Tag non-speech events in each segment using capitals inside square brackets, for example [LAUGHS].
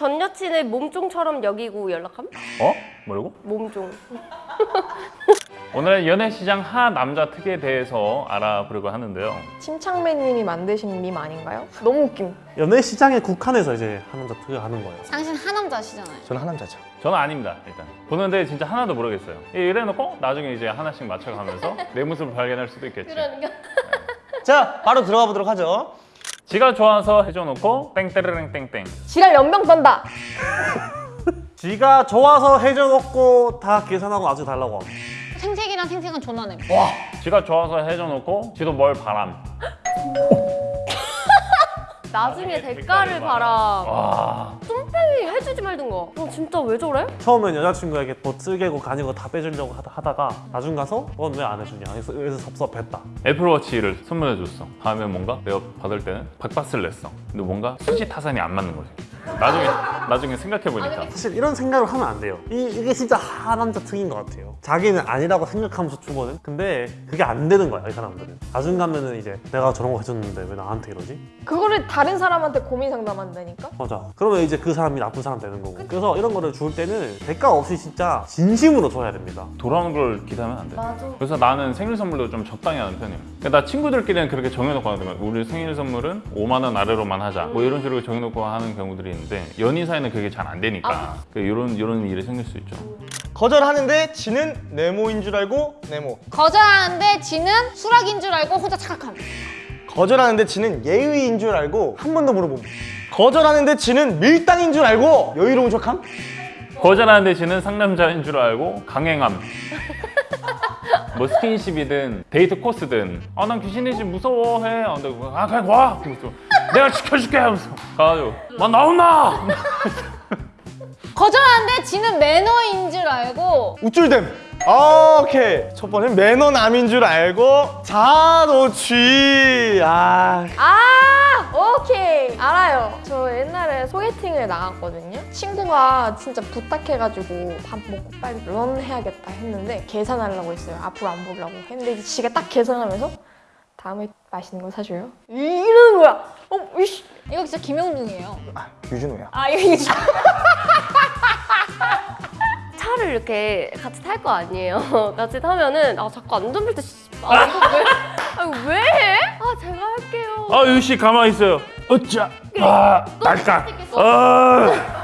전 여친의 몸종처럼 여기고 연락함? 어? 뭐라고? 몸종. [LAUGHS] 오늘은 연애시장 하 남자 특에 대해서 알아보려고 하는데요. 침착맨님이 만드신 밈 아닌가요? 너무 웃김. 연애 시장에 국한해서 이제 하는 자 특을 하는 거예요. 당신 하 남자시잖아요. 저는 하 남자죠. 저는 아닙니다, 일단. 보는데 진짜 하나도 모르겠어요. 이래놓고 나중에 이제 하나씩 맞춰가면서 내 모습을 발견할 수도 있겠지. 그러니까. 자, 바로 들어가 보도록 하죠. 지가 좋아서 해줘놓고 땡때르릉 땡땡. 지랄 연병 떤다. 지가 좋아서 해줘놓고 다 계산하고 나중에 달라고 하고. 생색이랑 생색은 존나네. 지가 좋아서 해줘놓고 지도 뭘 바람. 나중에 대가를 봐라. 와. 쏨빼이 해주지 말든가. 어 진짜 왜 저래? 처음엔 여자친구에게 뭐 쓸개고 가진 거다 빼주려고 하다, 하다 가 나중 가서 넌 왜 안 해주냐 그래서, 그래서 섭섭했다. 애플워치를 선물해줬어. 다음에 뭔가 내가 받을 때는 백바스를 냈어. 근데 뭔가 수지 타산이 안 맞는 거지. 나중에 나중에 생각해보니까 사실 이런 생각을 하면 안 돼요. 이, 이게 진짜 하남자 특인 것 같아요. 자기는 아니라고 생각하면서 주거든. 근데 그게 안 되는 거야 이 사람들은. 나중 가면은 이제 내가 저런 거 해줬는데 왜 나한테 이러지? 그거를 다른 사람한테 고민 상담한다니까? 맞아. 그러면 이제 그 사람이 나쁜 사람 되는 거고. 그래서 이런 거를 줄 때는 대가 없이 진짜 진심으로 줘야 됩니다. 돌아오는 걸 기대하면 안 돼. 맞아. 그래서 나는 생일 선물도 좀 적당히 하는 편이야. 그러니까 나 친구들끼리는 그렇게 정해놓고 하거든. 우리 생일 선물은 5만 원 아래로만 하자. 뭐 이런 식으로 정해놓고 하는 경우들이 있는데 연인 사이는 그게 잘 안 되니까 그 이런 이런 일이 생길 수 있죠. 거절하는데 지는 네모인 줄 알고 네모. 거절하는데 지는 수락인 줄 알고 혼자 착각함. 거절하는데 지는 예의인 줄 알고 한 번 더 물어봄. 거절하는데 지는 밀당인 줄 알고 여유로운 척함. 거절하는 대신은 상남자인 줄 알고 강행함. 뭐 스킨십이든 데이트 코스든 아 난 귀신이지 무서워 해. 아, 근데 아 그냥 와. 그러면서 내가 지켜줄게 하면서 가가지고 나 나온나. [LAUGHS] 거절하는데 지는 매너인 줄 알고 우쭐댐. 아, 오케이. 첫 번째는 매너남인 줄 알고 자노취. 아, 아 오케이 알아요. 저 옛날에 소개팅을 나갔거든요. 친구가 진짜 부탁해가지고 밥 먹고 빨리 런 해야겠다 했는데 계산하려고 했어요. 앞으로 안 보려고 했는데 이제 지가 딱 계산하면서 다음에 맛있는 거 사줘요. 이- 이러는 거야. 어 이씨. 이거 진짜 김영중이에요. 아 유준호야. 아 이거 진짜. [LAUGHS] 차를 이렇게 같이 탈 거 아니에요. [LAUGHS] 같이 타면은 아 자꾸 안전벨트 씨- 아 이거 왜? 아 왜? 해? 아 제가 할게요. 아 유씨 가만히 있어요. 어짜. 아 날까. 아.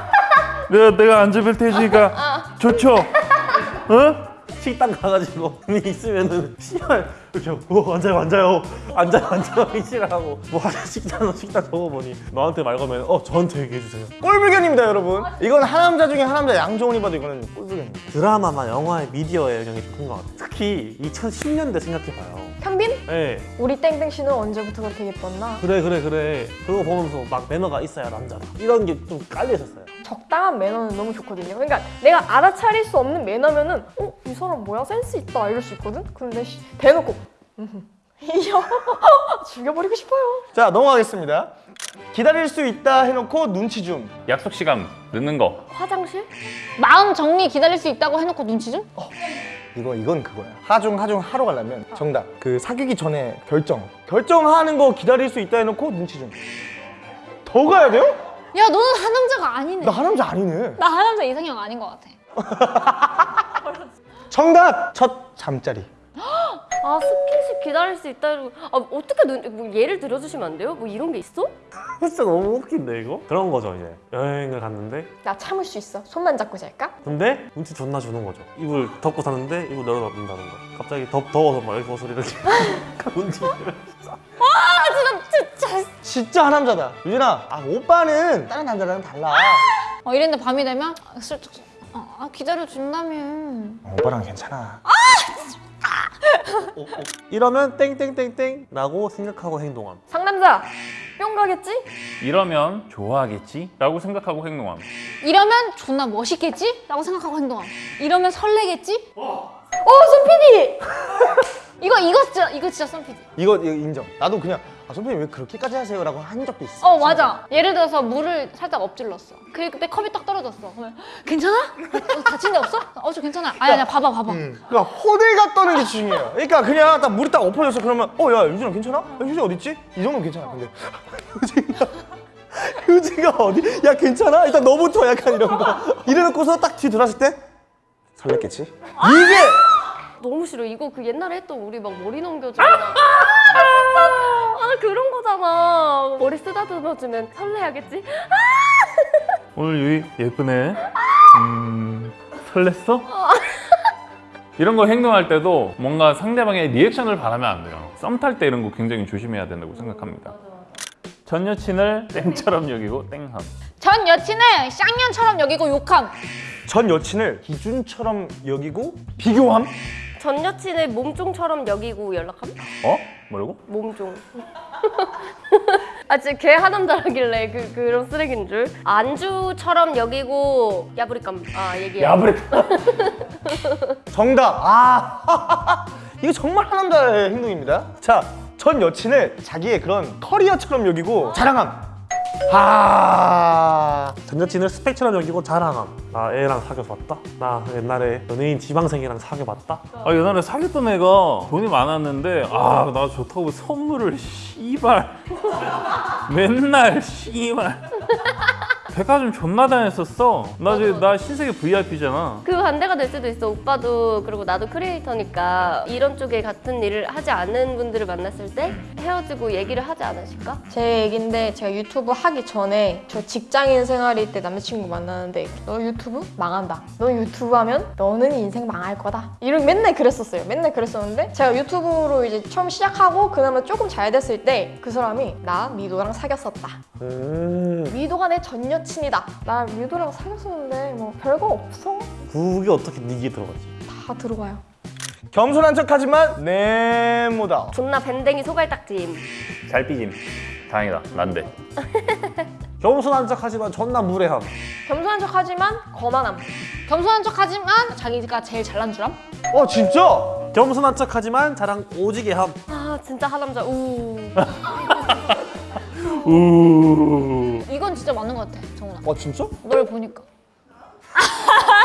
내가 내가 안전벨트 해주니까 좋죠. [LAUGHS] 어? 식당 가가지고 있으면은 씨발 이렇게 어, 앉아요 앉아요 앉아요 앉아요 [LAUGHS] 이시라고 뭐 식당 식당 적어보니 너한테 말 거면 어 저한테 얘기해 주세요 꼴불견입니다, 여러분. 이건 하남자 중에 하남자 양정훈이 봐도 이거는 꼴불견입니다. 드라마나 영화의 미디어의 영향이 좀큰것 같아요 특히 2010년대 생각해봐요 현빈? 네 우리 땡땡 씨는 언제부터 그렇게 예뻤나? 그래 그래 그래 그거 보면서 막 매너가 있어야 남자다 이런 게 좀 깔려 있었어요 적당한 매너는 너무 좋거든요. 그러니까 내가 알아차릴 수 없는 매너면은 어? 이 사람 뭐야? 센스 있다 이럴 수 있거든? 근데 씨, 대놓고. [LAUGHS] 이요 [LAUGHS] 죽여버리고 싶어요. 자, 넘어가겠습니다. 기다릴 수 있다 해놓고 눈치 좀. 약속 시간 늦는 거. 화장실? 마음 정리 기다릴 수 있다고 해놓고 눈치 좀? 이거 이건 그거야. 하중 하중 하러 가려면 정답. 그 사귀기 전에 결정. 결정하는 거 기다릴 수 있다 해놓고 눈치 좀. 더 가야 돼요? 야 너는 하남자가 아니네. 나 하남자 아니네. 나 하남자 이상형 아닌 것 같아. [LAUGHS] 정답. 첫 잠자리. 아 스킨십 기다릴 수 있다 이러고 아 어떻게 눈, 뭐 예를 들어주시면 안 돼요? 뭐 이런 게 있어? 진짜 너무 웃긴데 이거? 그런 거죠 이제 여행을 갔는데 나 참을 수 있어. 손만 잡고 잘까? 근데 눈치 존나 주는 거죠 이불 덮고 잤는데 이불 열어놓는다는 거 갑자기 덥, 더워서 막 이렇게 옷을 이렇게 눈치 진짜 하남자다. 유진아, 아 오빠는 다른 남자랑 달라. 어 이랬는데 밤이 되면 슬쩍 어, 아 기다려준다며. 어, 오빠랑 괜찮아. 이러면 땡땡땡땡 라고 생각하고 행동함 상남자 뿅 가겠지? 이러면 좋아하겠지? 라고 생각하고 행동함. 이러면 존나 멋있겠지? 라고 생각하고 행동함. 이러면 설레겠지? 어 손PD! [LAUGHS] 이거 이거 진짜 이거 진짜 썬피디. 이거, 이거 인정. 나도 그냥 아 선배님 왜 그렇게까지 하세요 라고 한 적도 있어. 어 맞아. 예를 들어서 물을 살짝 엎질렀어. 그때 컵이 딱 떨어졌어. 그러면 괜찮아? 어, 다친 데 없어? 어 저 괜찮아. 아니 아니 봐봐 봐봐. 그러니까 호들갑 떠는 게 중요해요. 그러니까 그냥 딱 물이 딱 엎어졌어 그러면 어 야 유진아 괜찮아? 야, 유진이 어디 있지? 이 정도면 괜찮아. 근데 [LAUGHS] 유진이가 의지가 어디? 야 괜찮아? 일단 너부터 약간 이런 거. 이래놓고서 딱 뒤 돌았을 때 설렜겠지? 이게 너무 싫어. 이거 그 옛날에 했던 우리 막 머리 넘겨주고. 아, 아, 나 그런 거잖아. 머리 쓰다듬어주면 설레야겠지? 오늘 유이 예쁘네. 음, 설렜어? 이런 거 행동할 때도 뭔가 상대방의 리액션을 바라면 안 돼요. 썸 탈 때 이런 거 굉장히 조심해야 된다고 생각합니다. 전 여친을 땡처럼 여기고 땡함. 전 여친을 쌍년처럼 여기고 욕함. 전 여친을 기준처럼 여기고 비교함? 전 여친을 몸종처럼 여기고 연락함? 어? 뭐라고? 몸종. [LAUGHS] 아, 진짜 걔 하남자라길래 그, 그런 쓰레기인 줄. 안주처럼 여기고 야부리감. 아, 얘기해. 야브레. [LAUGHS] 정답. 아 [LAUGHS] 이거 정말 하남자의 행동입니다. 자, 전 여친을 자기의 그런 커리어처럼 여기고 자랑함. 아전 여친을 스펙처럼 여기고 자랑함. 나 애랑 사귀어서 왔다. 나 옛날에 연예인 지방생이랑 사귀어봤다. 아 옛날에 사귀었던 애가 돈이 많았는데 아 나 좋다고 선물을 씨발 [LAUGHS] 맨날 씨발 백화점 존나 다녔었어 나 이제 나 신세계 VIP잖아 그 반대가 될 수도 있어. 오빠도 그리고 나도 크리에이터니까 이런 쪽에 같은 일을 하지 않는 분들을 만났을 때 헤어지고 얘기를 하지 않으실까? 제 얘긴데 제가 유튜브 하기 전에 저 직장인 생활일 때 남자친구 만나는데 너 유튜브 망한다. 너 유튜브 하면 너는 인생 망할 거다. 이런 맨날 그랬었어요. 맨날 그랬었는데 제가 유튜브로 이제 처음 시작하고 그나마 조금 잘 됐을 때 그 사람이 나 미도랑 사귀었었다. 음, 미도가 내 전 여친 이다. 나 미도랑 사귀었었는데 뭐 별거 없어. 그게 어떻게 네 귀에 들어가지? 다 들어가요. 겸손한 척하지만 네모다. 존나 밴댕이 소갈딱짐. 잘 삐짐 다행이다 난데 [LAUGHS] 겸손한 척하지만 존나 무례함. 겸손한 척하지만 거만함. 겸손한 척하지만 자기가 제일 잘난 줄함. 어 진짜? 겸손한 척하지만 자랑 오지게 함. 아, 진짜 하남자. 우. [LAUGHS] 우 이건 진짜 맞는 것 같아, 정훈아. 어 진짜? 널 보니까. [LAUGHS]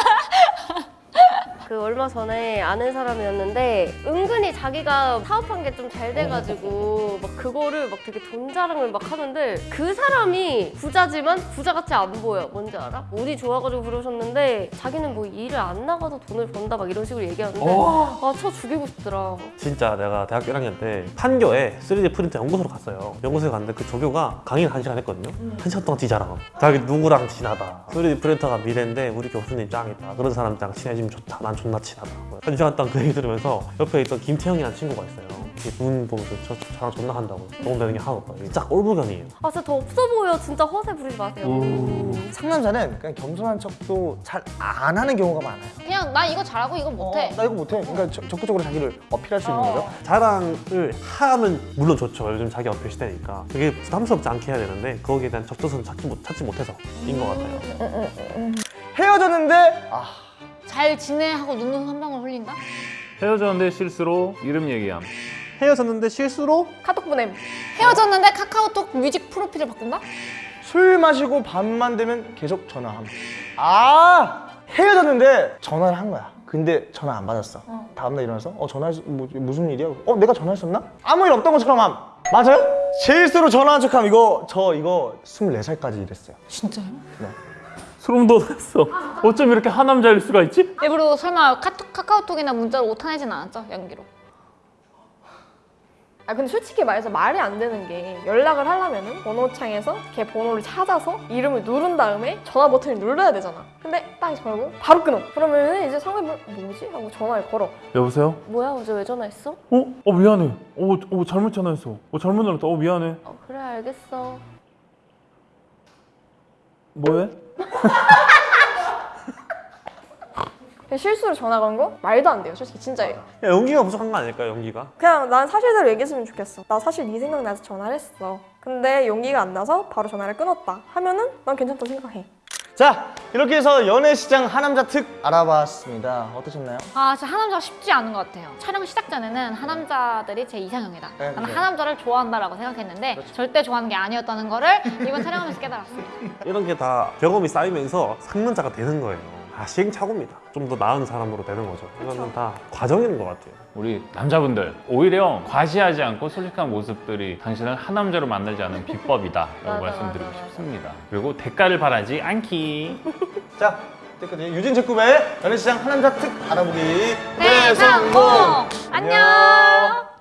그 얼마 전에 아는 사람이었는데 은근히 자기가 사업한 게 좀 잘 돼가지고 막 그거를 막 되게 돈 자랑을 막 하는데 그 사람이 부자지만 부자같이 안 보여 뭔지 알아? 운이 좋아가지고 그러셨는데 자기는 뭐 일을 안 나가도 돈을 번다 막 이런 식으로 얘기하는데 아 쳐 죽이고 싶더라 진짜 내가 대학교 1학년 때 판교에 3D 프린터 연구소로 갔어요. 연구소에 갔는데 그 조교가 강의를 한 시간 했거든요. 한 시간 동안 뒤자랑. 자기 누구랑 친하다. 3D 프린터가 미래인데 우리 교수님 짱이다. 그런 사람랑 친해지면 좋다. 난 존나 친하다. 한 시간 동안 그 얘기 들으면서 옆에 있던 김태형이라는 친구가 있어요. 눈 보면서 저, 저 자랑 존나 한다고. 도움 되는 게 하나도 없다. 진짜 꼴불견이에요. 아 진짜 더 없어 보여 진짜 허세 부리지 마세요 상남자는 그냥 겸손한 척도 잘 안 하는 경우가 많아요. 그냥 나 이거 잘하고 이거 못해. 어, 나 이거 못해. 그러니까 적- 적극적으로 자기를 어필할 수 있는 거죠. 자랑을 하면 물론 좋죠. 요즘 자기 어필 시대니까. 그게 부담스럽지 않게 해야 되는데 거기에 대한 적절성을 찾지, 못, 찾지 못해서인 것 같아요. 헤어졌는데 아 잘 지내 하고 눈물 한 방울 흘린다? 헤어졌는데 실수로 이름 얘기함 헤어졌는데 실수로 카톡 보냄. 헤어졌는데 카카오톡 뮤직 프로필을 바꾼다? 술 마시고 밤만 되면 계속 전화함. 아 헤어졌는데 전화를 한 거야. 근데 전화 안 받았어. 다음날 일어나서 어 전화 뭐, 무슨 일이야? 어 내가 전화했었나? 아무 일 없던 것처럼 함. 맞아요? 실수로 전화한 척함 이거 저 이거 24살까지 일했어요. 진짜요? 소름 돋았어 어쩜 이렇게 하남자일 수가 있지? 일부러 설마 카톡, 카카오톡이나 문자로 오타내진 않았죠? 연기로. 아 근데 솔직히 말해서 말이 안 되는 게 연락을 하려면 은 번호창에서 걔 번호를 찾아서 이름을 누른 다음에 전화 버튼을 눌러야 되잖아. 근데 딱 걸고 바로 끊어. 그러면은 이제 상대방 뭐지? 하고 전화를 걸어. 여보세요? 뭐야 어제 왜 전화했어? 어? 어 미안해 어, 어 잘못 전화했어 어 잘못 눌렀다 어 미안해 어 그래 알겠어 뭐해? 실수로 전화 건 거? 말도 안 돼요. 솔직히 진짜예요. 야, 연기가 부족한 거 아닐까요, 연기가? 그냥 난 사실대로 얘기했으면 좋겠어. 나 사실 네 생각나서 전화를 했어. 근데 용기가 안 나서 바로 전화를 끊었다. 하면은 난 괜찮다고 생각해. 자 이렇게 해서 연애 시장 하남자 특 알아봤습니다. 어떠셨나요? 아, 진짜 하남자가 쉽지 않은 것 같아요. 촬영 시작 전에는 하남자들이 제 이상형이다. 네, 나는 네. 하남자를 좋아한다라고 생각했는데 절대 좋아하는 게 아니었다는 거를 이번 촬영하면서 깨달았습니다. 이런 게 다 경험이 쌓이면서 상남자가 되는 거예요. 아, 시행착오입니다. 좀 더 나은 사람으로 되는 거죠. 이거는 다 과정인 것 같아요. 우리 남자분들 오히려 과시하지 않고 솔직한 모습들이 당신을 하남자로 만들지 않는 비법이다 라고 [LAUGHS] 맞아, 말씀드리고 맞아, 맞아. 싶습니다. 그리고 대가를 바라지 않기. [LAUGHS] 자, 끝까지 유진 제꿈의 연애시장 하남자 특 알아보기 네, 성공! 안녕!